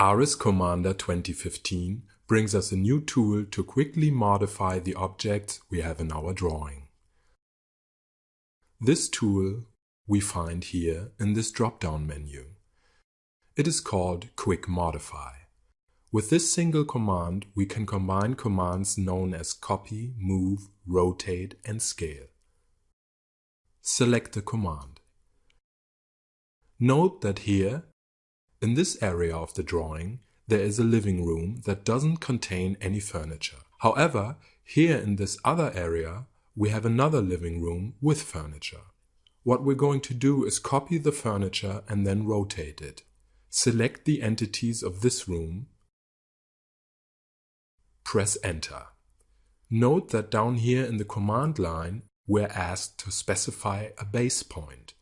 ARES Commander 2015 brings us a new tool to quickly modify the objects we have in our drawing. This tool we find here in this drop-down menu. It is called Quick Modify. With this single command, we can combine commands known as copy, move, rotate, and scale. Select the command. Note that here in this area of the drawing, there is a living room that doesn't contain any furniture. However, here in this other area, we have another living room with furniture. What we're going to do is copy the furniture and then rotate it. Select the entities of this room. Press Enter. Note that down here in the command line, we're asked to specify a base point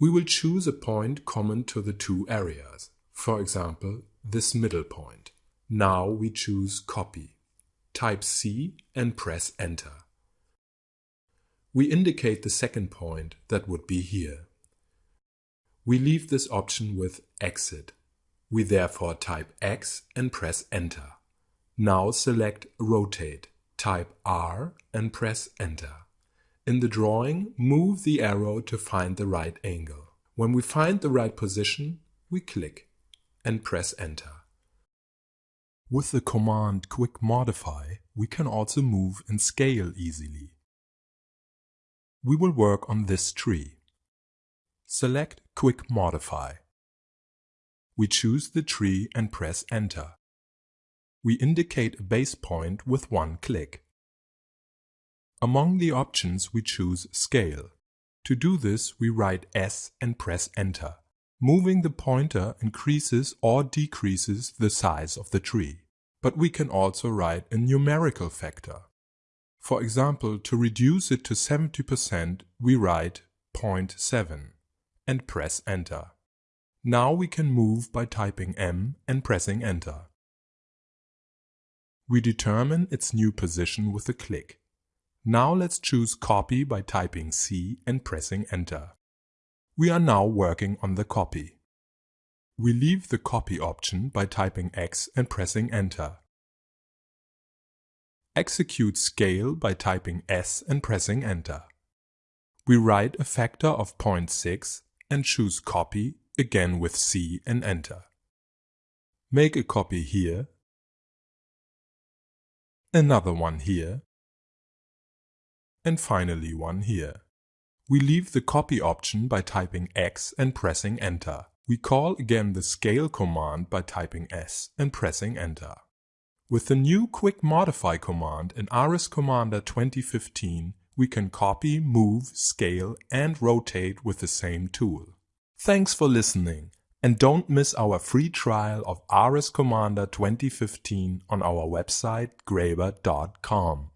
we will choose a point common to the two areas. For example, this middle point. Now we choose Copy. Type C and press Enter. We indicate the second point that would be here. We leave this option with Exit. We therefore type X and press Enter. Now select Rotate. Type R and press Enter. In the drawing, move the arrow to find the right angle. When we find the right position, we click and press Enter. With the command Quick Modify, we can also move and scale easily. We will work on this tree. Select Quick Modify. We choose the tree and press Enter. We indicate a base point with one click. Among the options we choose Scale. To do this we write S and press Enter. Moving the pointer increases or decreases the size of the tree. But we can also write a numerical factor. For example, to reduce it to 70% we write 0.7 and press Enter. Now we can move by typing M and pressing Enter. We determine its new position with a click. Now let's choose copy by typing C and pressing enter. We are now working on the copy. We leave the copy option by typing X and pressing enter. Execute scale by typing S and pressing enter. We write a factor of 0.6 and choose copy again with C and enter. Make a copy here, another one here, and finally one here. We leave the copy option by typing X and pressing enter. We call again the scale command by typing S and pressing enter. With the new Quick Modify command in ARES Commander 2015, we can copy, move, scale and rotate with the same tool. Thanks for listening and don't miss our free trial of ARES Commander 2015 on our website graebert.com.